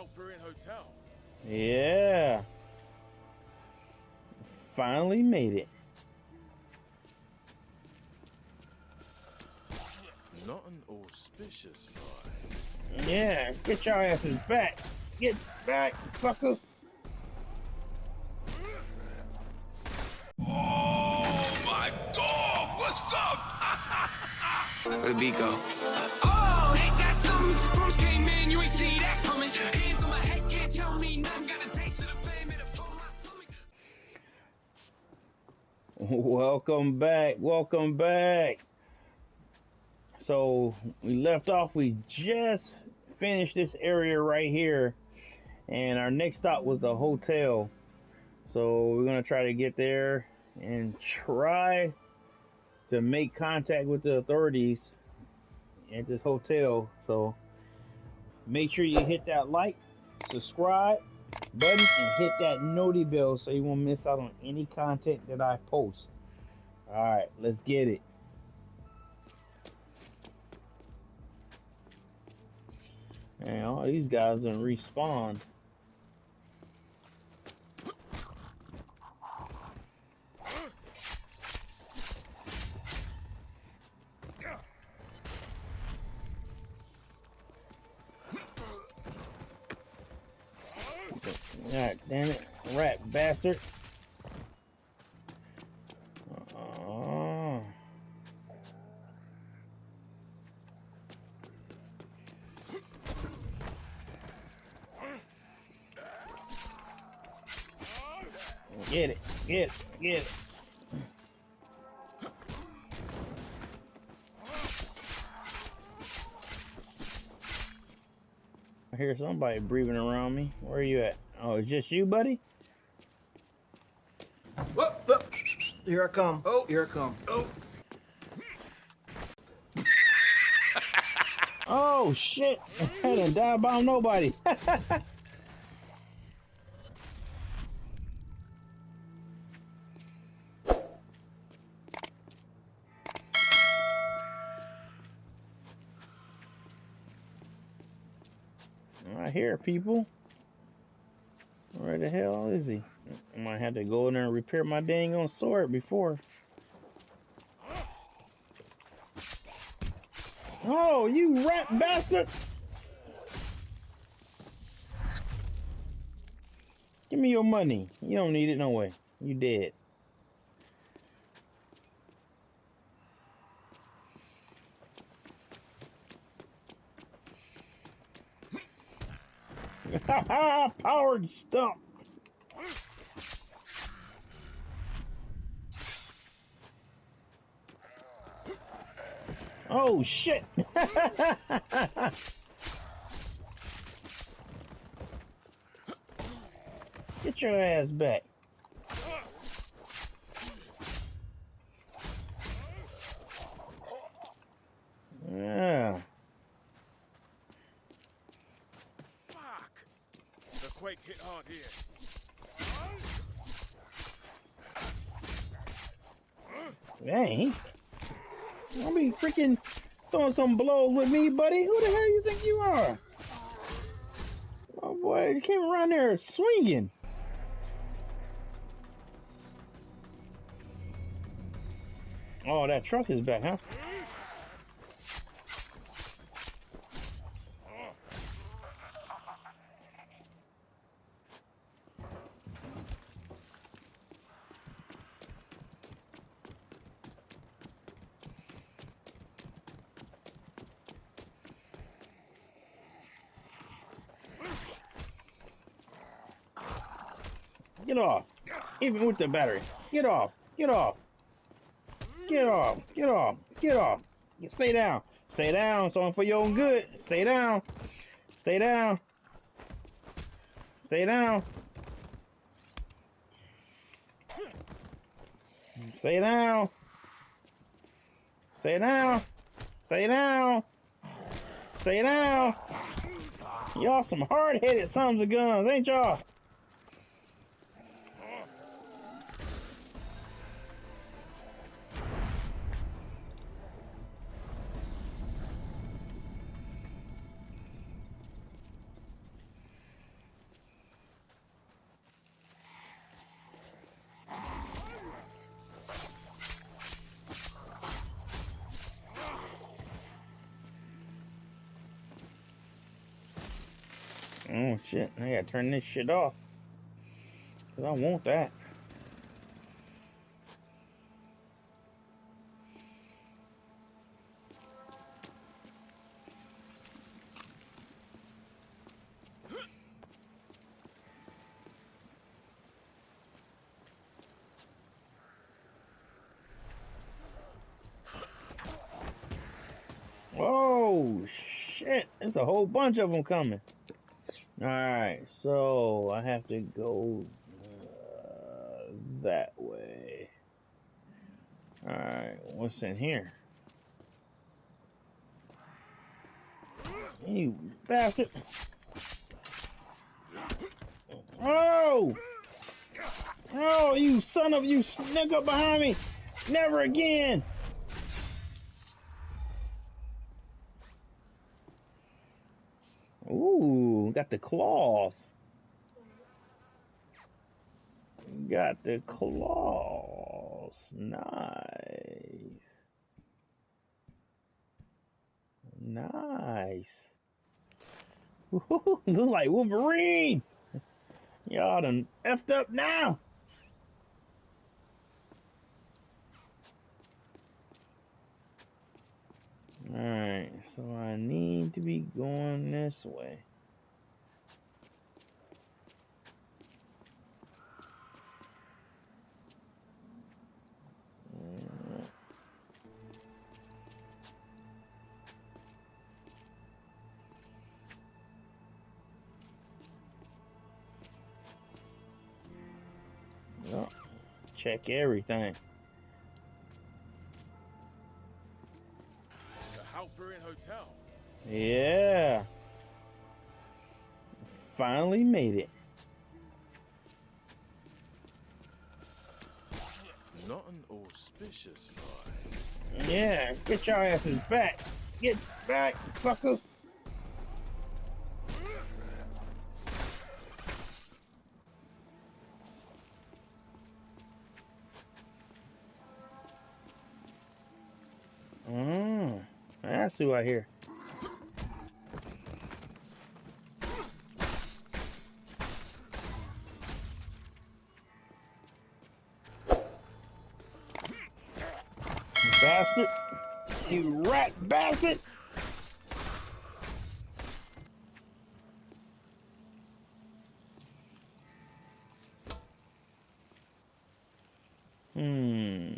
Halperin Hotel. Yeah. Finally made it. Not an auspicious vibe. Yeah, get your asses back. Get back, suckers. Oh my dog, what's up? Where the beat go? Welcome back. Welcome back. So we left off. We just finished this area right here, and our next stop was the hotel. So we're gonna try to get there and try to make contact with the authorities at this hotel. So make sure you hit that like, subscribe button, and hit that noti bell so you won't miss out on any content that I post. All right, let's get it. Man, all these guys didn't respawn. God damn it, rat bastard. Oh. Get it, get it, get it. I hear somebody breathing around me. Where are you at? Oh, it's just you, buddy? Whoop, whoop. Here I come. Oh, here I come. Oh. Oh shit! I didn't die about nobody. I hear people. The hell is he? I might have to go in there and repair my dang on sword before. Oh, you rat bastard! Give me your money. You don't need it no way. You dead. Powered stump. Oh shit! Get your ass back. Yeah. Fuck! The quake hit hard here. Dang. I'll be freaking throwing some blows with me, buddy. Who the hell you think you are? Oh boy, you came around there swinging. Oh, that truck is back, huh? Off. Even with the battery. Get off. Get off. Get off. Get off. Get off. Stay down. Stay down. Something for your own good. Stay down. Stay down. Stay down. Stay down. Stay down. Stay down. Stay down. Y'all some hard-headed sons of guns, ain't y'all? Oh shit, I gotta turn this shit off. Cause I want that. Whoa, shit. There's a whole bunch of them coming. Alright, so I have to go uh, that way. Alright, what's in here? You bastard! Oh! Oh, you son of you snuck up behind me! Never again! Got the claws. Got the claws. Nice. Nice. Ooh, look like Wolverine. Y'all done effed up now. Alright, so I need to be going this way. Check everything. The Halperin Hotel. Yeah. Finally made it. Not an auspicious vibe. Yeah, get your asses back. Get back, suckers. That's who I hear. Bastard! You rat bastard! Hmm.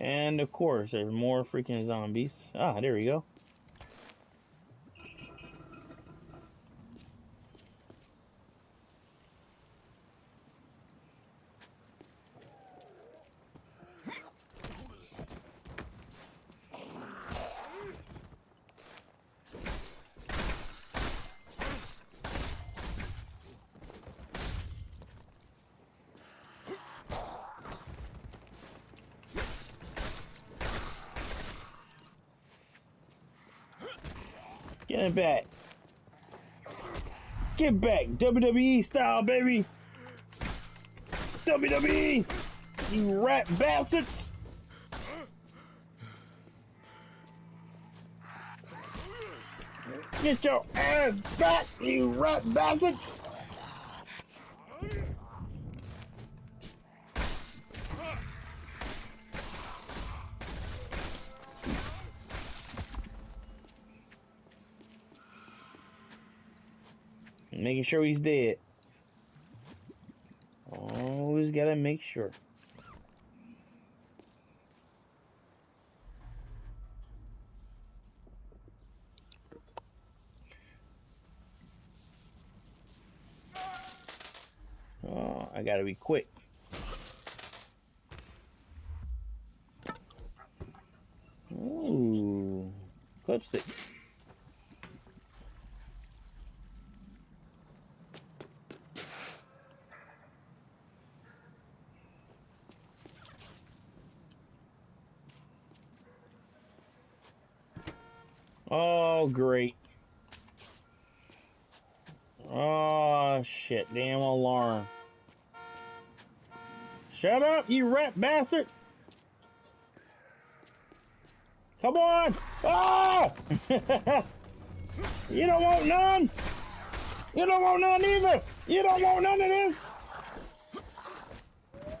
And of course, there's more freaking zombies. Ah, there we go. Get back. Get back. WWE style, baby. WWE. You rat bastards. Get your ass back, you rat bastards. Making sure he's dead. Always gotta make sure. Oh, I gotta be quick. Ooh, clipstick. Oh, great. Oh, shit. Damn alarm. Shut up, you rat bastard! Come on! Oh! you don't want none? You don't want none either. You don't want none of this.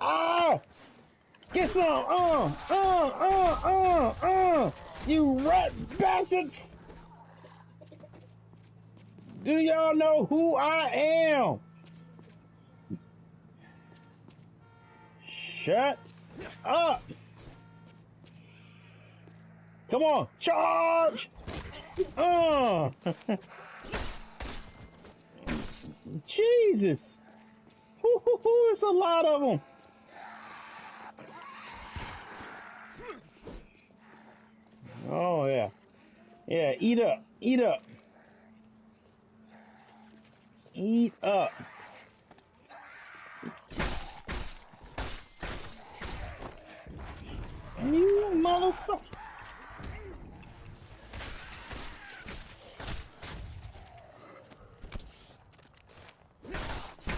Ah! Get some. Uh, uh, uh, uh, uh. You rat bastards. Do y'all know who I am? Shut up. Come on, charge. Uh. Jesus. Hoo, hoo, hoo, it's a lot of them. Oh, yeah. Yeah, eat up. Eat up. Eat up. You motherfucker.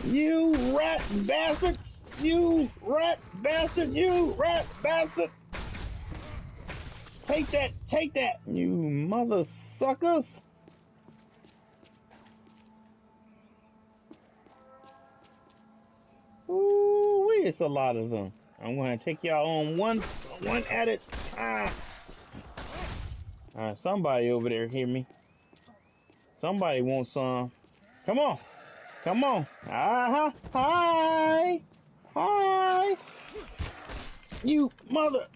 You rat bastards! You rat bastard! You rat bastard! Take that! Take that! You mother suckers! It's a lot of them. I'm gonna take y'all on one, one at a time. Alright, somebody over there hear me. Somebody wants some. Come on. Come on. Uh-huh. Hi. Hi. You mother.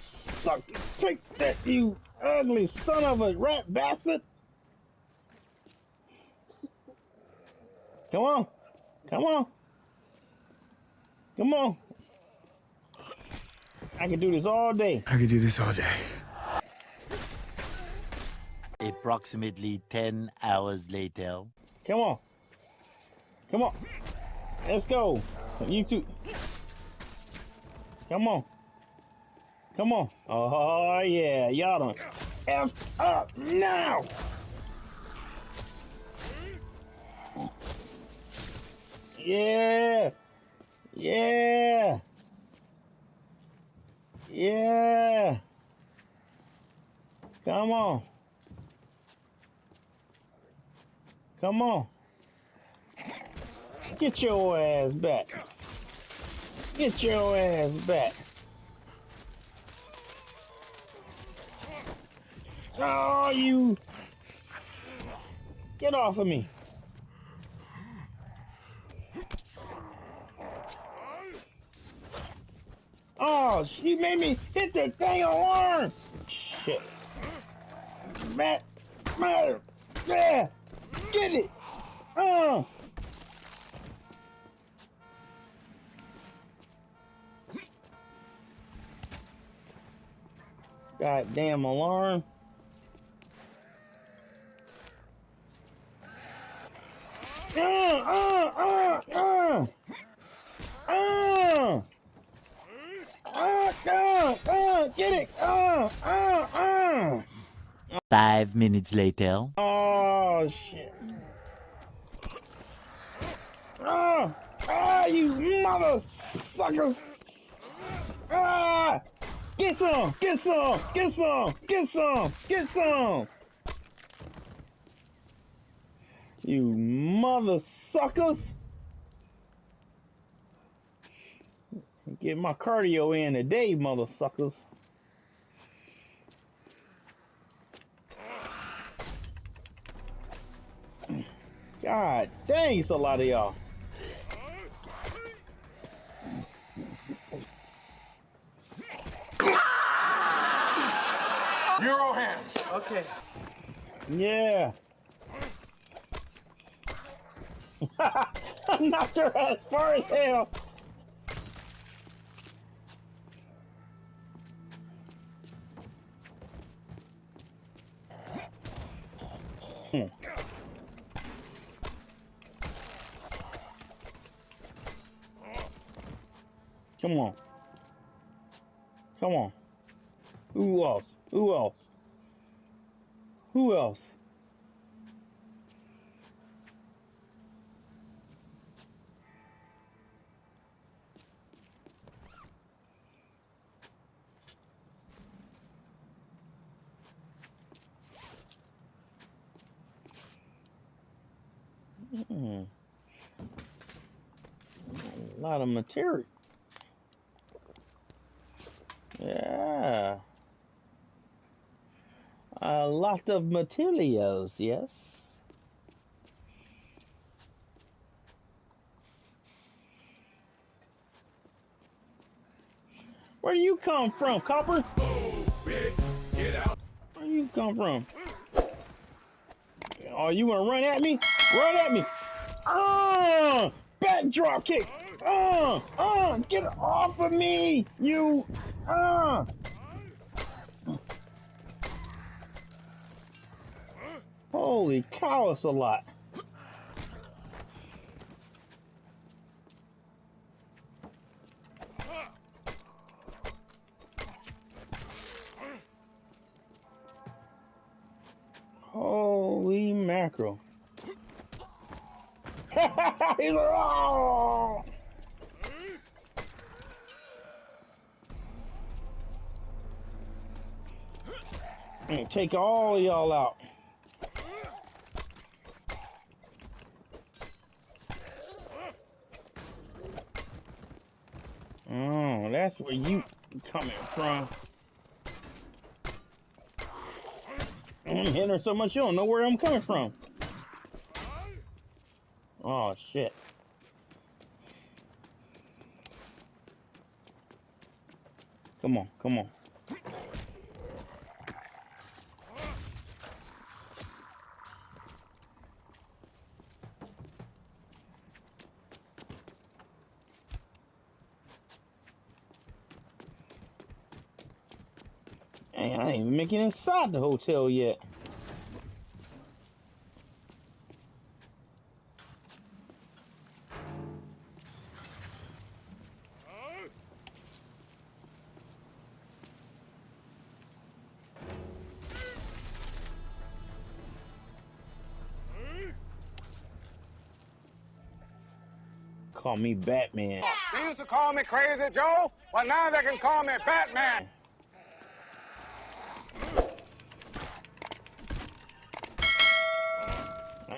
Suck. Take that, you ugly son of a rat bastard. Come on. Come on. Come on. I can do this all day. I can do this all day. Approximately 10 hours later. Come on. Come on. Let's go. You two. Come on. Come on. Oh, yeah. Y'all done F up now. Yeah. Yeah. Yeah. Come on. Come on. Get your ass back. Get your ass back. Oh, you. Get off of me. Oh, she made me hit that dang alarm. Shit. Matt, Matt, yeah, get it. Oh. Goddamn alarm. Uh, uh, uh, uh. Uh. Uh, uh, uh, get it. Uh, uh, uh. Five minutes later. Oh, shit. Ah, ah, you motherfuckers. Ah, get some, get some, get some, get some, get some. You mother suckers. Get my cardio in today, mother suckers. God dang, it's a lot of y'all. Euro hands. Okay. Yeah. I knocked her as far as hell. Come on. Come on. Who else? Who else? Who else? Hmm. A lot of material. Yeah. A lot of materials, yes. Where do you come from, Copper? Where do you come from? Oh, you wanna run at me? Run at me! Ah! Back drop kick! Ah! Ah! Get off of me! You! Ah! Holy cow, it's a lot. Holy mackerel. He's like, oh! And take all y'all out. Oh, that's where you coming from. I'm hitting her so much you don't know where I'm coming from. Oh shit. Come on, come on. Man, I ain't even making inside the hotel yet. Call me Batman. They used to call me Crazy Joe, but now they can call me Batman.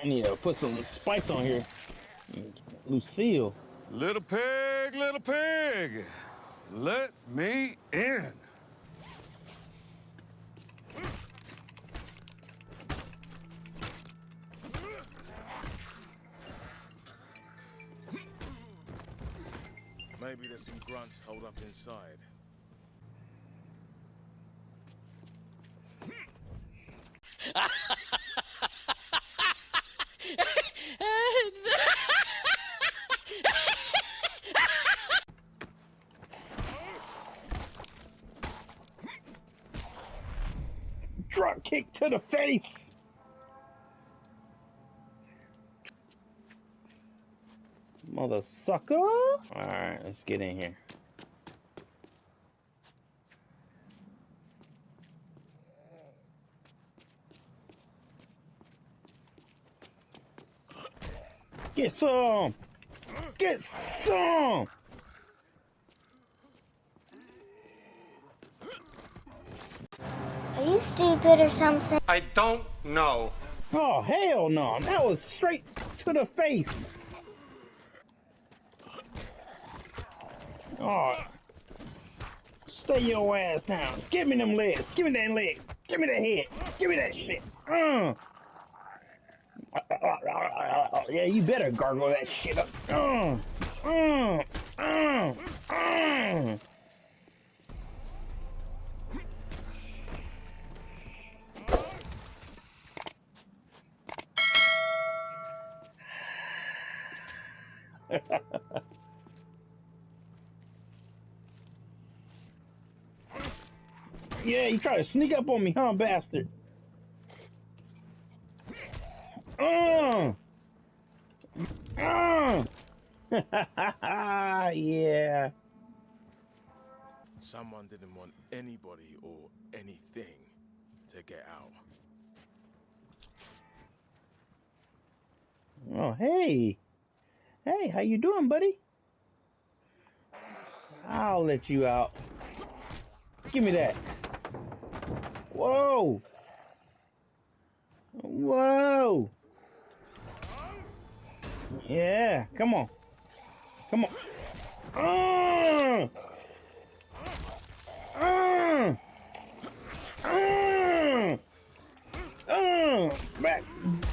Need to put some spikes on here. Lucille. Little pig, little pig, let me in. Maybe there's some grunts holed up inside. Sucker. Alright, let's get in here. Get some! Get some! Are you stupid or something? I don't know. Oh, hell no. That was straight to the face. Oh. Stay your ass down. Give me them legs. Give me that leg. Give me that head. Give me that shit. Uh. Yeah, you better gargle that shit up. Uh. Uh. Uh. Uh. Yeah, you try to sneak up on me, huh, bastard? Uh! Uh! yeah. Someone didn't want anybody or anything to get out. Oh, hey. Hey, how you doing, buddy? I'll let you out. Give me that. Whoa. Whoa. Yeah, come on. Come on. Uh, uh, uh, uh,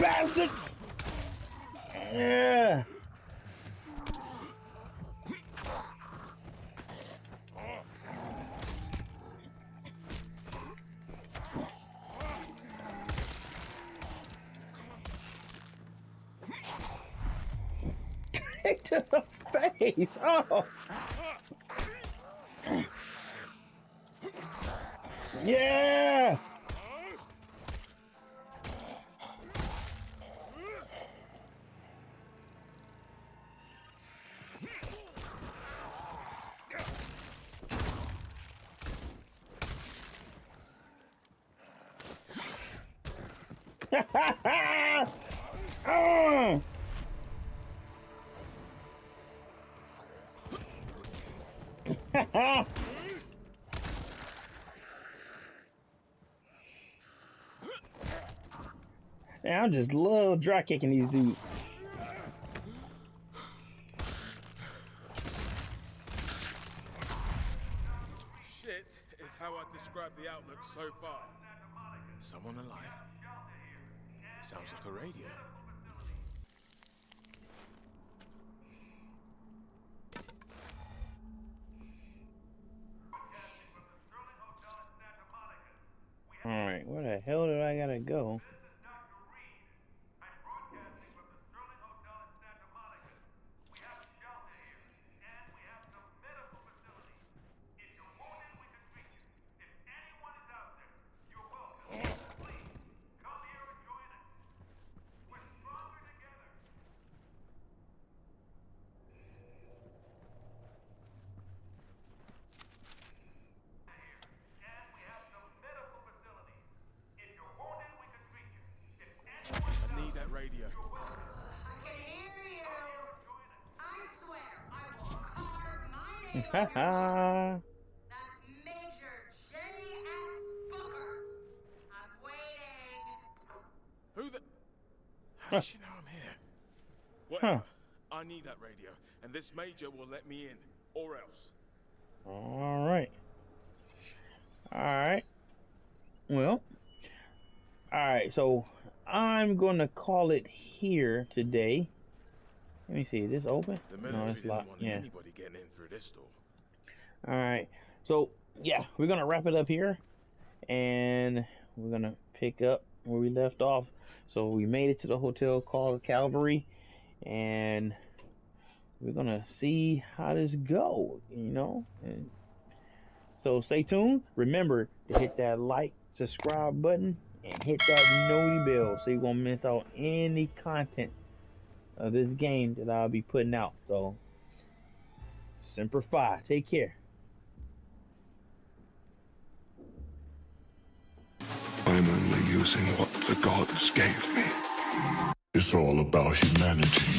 bastards. Yeah. To the face. Oh. Yeah. oh. I just love dry kicking these dudes. Shit is how I describe the outlook so far. Someone alive? Sounds like a radio. Alright, where the hell did I gotta go? I need that radio. I can hear you. I swear I will carve my name on your Haha. That's Major Jenny S. Bowker. I'm waiting. Who the? How does she know I'm here? Whatever. I need that radio, and this major will let me in, or else. Alright. Alright. Well. Alright, so I'm gonna call it here today. Let me see, is this open? The No, it's didn't locked. want Yeah. anybody getting in through this door. Alright. So yeah, we're gonna wrap it up here and we're gonna pick up where we left off. So we made it to the hotel called Calvary and we're gonna see how this go, you know. And so stay tuned. Remember to hit that like, subscribe button, and hit that noti bell so you won't miss out any content of this game that I'll be putting out. So Semper Fi, take care. I'm only using what the gods gave me. It's all about humanity.